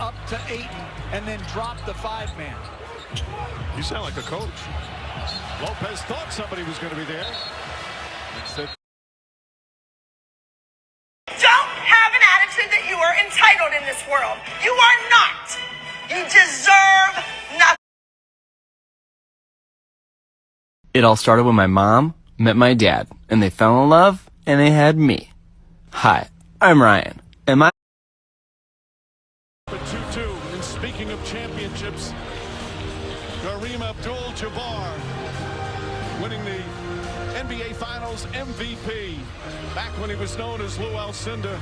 up to Ayton and then drop the five-man. You sound like a coach. Lopez thought somebody was going to be there. Instead, Don't have an attitude that you are entitled in this world. You are not. You deserve nothing. It all started when my mom met my dad, and they fell in love, and they had me. Hi, I'm Ryan, winning the NBA Finals MVP back when he was known as Lew Alcindor.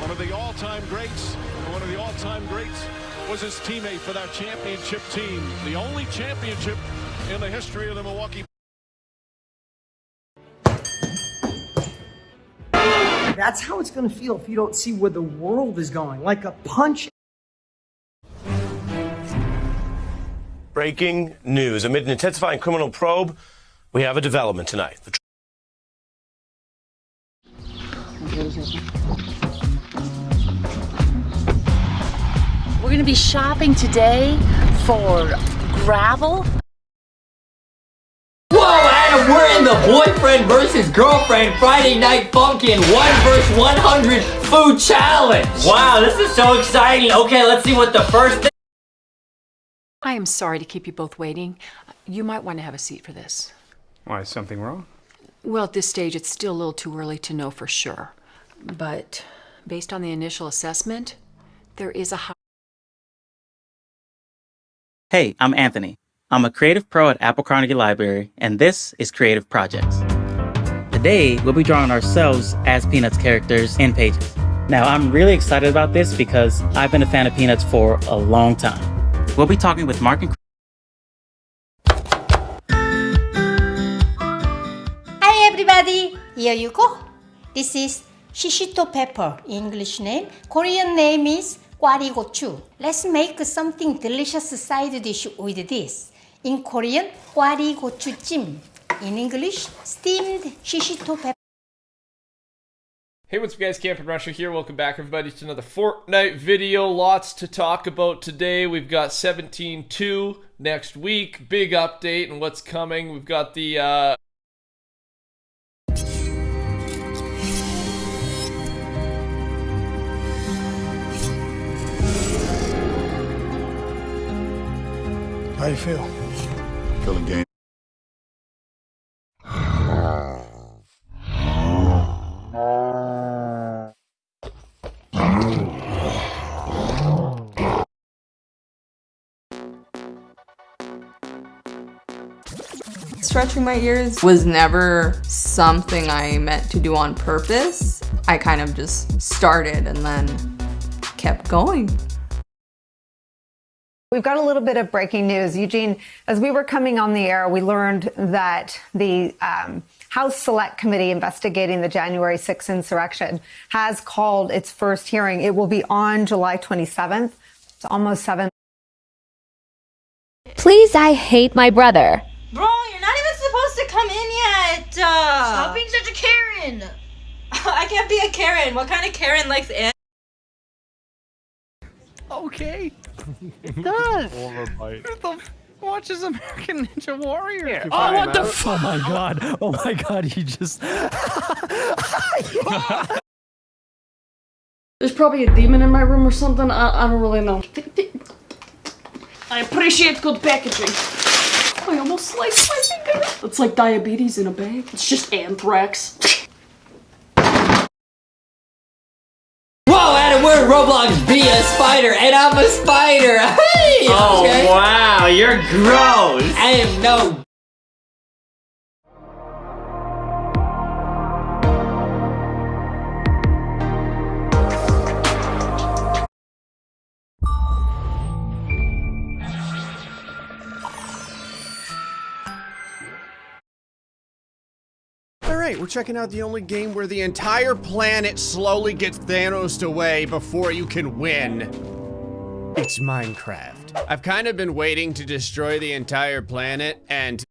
One of the all-time greats, one of the all-time greats was his teammate for that championship team. The only championship in the history of the Milwaukee That's how it's going to feel if you don't see where the world is going. Like a punch. Breaking news. Amid an intensifying criminal probe, we have a development tonight. The We're going to be shopping today for gravel. Whoa, Adam, we're in the boyfriend versus girlfriend Friday Night Funkin' 1 versus 100 food challenge. Wow, this is so exciting. Okay, let's see what the first thing. I am sorry to keep you both waiting. You might want to have a seat for this. Why, is something wrong? Well, at this stage, it's still a little too early to know for sure. But based on the initial assessment, there is a high. Hey, I'm Anthony. I'm a creative pro at Apple Carnegie Library, and this is Creative Projects. Today, we'll be drawing ourselves as Peanuts characters in Pages. Now, I'm really excited about this because I've been a fan of Peanuts for a long time. We'll be talking with Mark and everybody, here you go. This is shishito pepper, English name. Korean name is gwarigochu. Let's make something delicious side dish with this. In Korean, gwarigochujim. In English, steamed shishito pepper. Hey, what's up guys, Camping Rusher here. Welcome back everybody to another Fortnite video. Lots to talk about today. We've got 17.2 next week. Big update and what's coming. We've got the, uh... How you feel? Feeling game. Stretching my ears was never something I meant to do on purpose. I kind of just started and then kept going. We've got a little bit of breaking news. Eugene, as we were coming on the air, we learned that the um, House Select Committee investigating the January 6th insurrection has called its first hearing. It will be on July 27th. It's almost seven. Please, I hate my brother. Bro, you're not even supposed to come in yet. Uh, Stop being such a Karen. I can't be a Karen. What kind of Karen likes it? Okay. It does. Who the f- watches American Ninja Warrior? Yeah, oh, what the out. f- Oh my god. Oh my god, he just. There's probably a demon in my room or something. I, I don't really know. I appreciate good packaging. I almost sliced my finger. It's like diabetes in a bag. It's just anthrax. Roblox Be a Spider, and I'm a spider. Hey! Oh, okay. wow, you're gross. I am no Alright, we're checking out the only game where the entire planet slowly gets Thanos away before you can win. It's Minecraft. I've kind of been waiting to destroy the entire planet and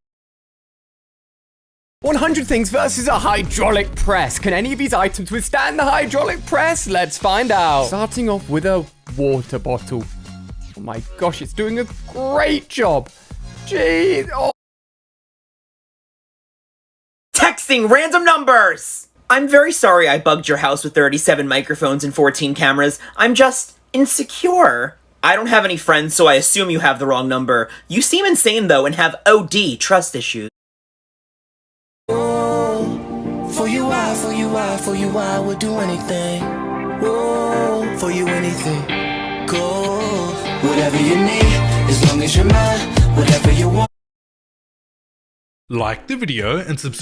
100 things versus a hydraulic press. Can any of these items withstand the hydraulic press? Let's find out. Starting off with a water bottle. Oh my gosh, it's doing a great job. Jeez. Oh. Texting random numbers! I'm very sorry I bugged your house with 37 microphones and 14 cameras. I'm just insecure. I don't have any friends, so I assume you have the wrong number. You seem insane, though, and have OD trust issues. Oh, for you, I, for you, I, for you, I would do anything. Whoa, for you, anything. Go, whatever you need, as long as you're mine, whatever you want. Like the video and subscribe.